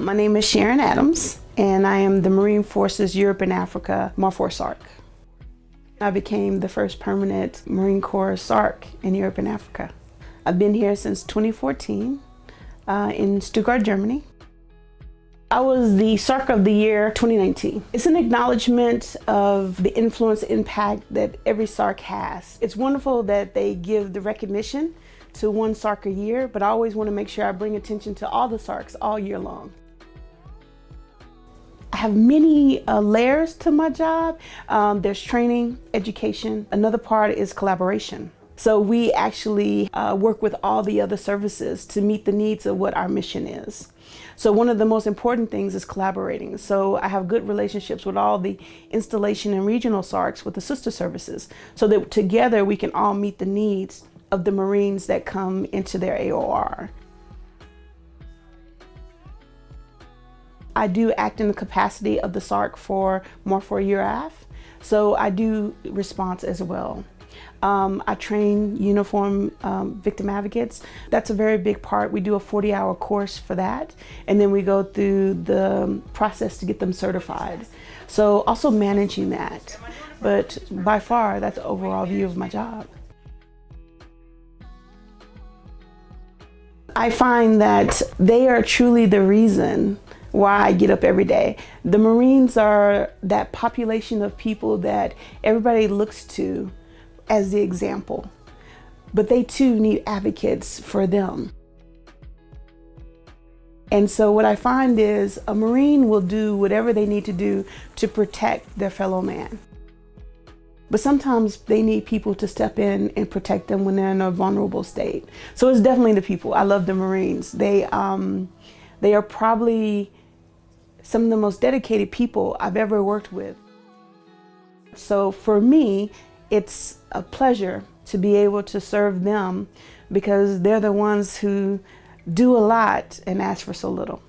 My name is Sharon Adams, and I am the Marine Forces Europe and Africa Marfor SARC. I became the first permanent Marine Corps SARC in Europe and Africa. I've been here since 2014 uh, in Stuttgart, Germany. I was the SARC of the Year 2019. It's an acknowledgement of the influence impact that every SARC has. It's wonderful that they give the recognition to one SARC a year, but I always want to make sure I bring attention to all the SARCs all year long. I have many uh, layers to my job. Um, there's training, education. Another part is collaboration. So we actually uh, work with all the other services to meet the needs of what our mission is. So one of the most important things is collaborating. So I have good relationships with all the installation and regional SARCs with the sister services so that together we can all meet the needs of the Marines that come into their AOR. I do act in the capacity of the SARC for Marfor EURAF, so I do response as well. Um, I train uniform um, victim advocates. That's a very big part. We do a 40 hour course for that. And then we go through the process to get them certified. So also managing that. But by far, that's the overall view of my job. I find that they are truly the reason why I get up every day. The Marines are that population of people that everybody looks to as the example, but they too need advocates for them. And so what I find is a Marine will do whatever they need to do to protect their fellow man. But sometimes they need people to step in and protect them when they're in a vulnerable state. So it's definitely the people. I love the Marines. They, um, they are probably some of the most dedicated people I've ever worked with. So for me, it's a pleasure to be able to serve them because they're the ones who do a lot and ask for so little.